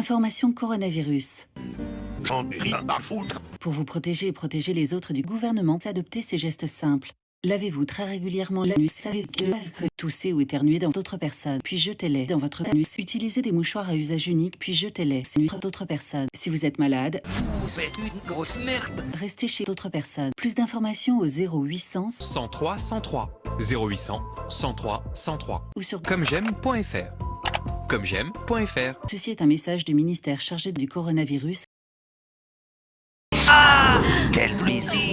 Information coronavirus. J'en ai rien à foutre. Pour vous protéger et protéger les autres du gouvernement, adoptez ces gestes simples. Lavez-vous très régulièrement la nuit, savez que l'alcool, toussez ou éternuez dans d'autres personnes, puis jetez-les dans votre anus. Utilisez des mouchoirs à usage unique, puis jetez-les sur d'autres personnes. Si vous êtes malade, Vous êtes une grosse merde. restez chez d'autres personnes. Plus d'informations au 0800 103 103 0800 103 103 ou sur comme j'aime.fr comme j'aime.fr Ceci est un message du ministère chargé du coronavirus Quel plaisir.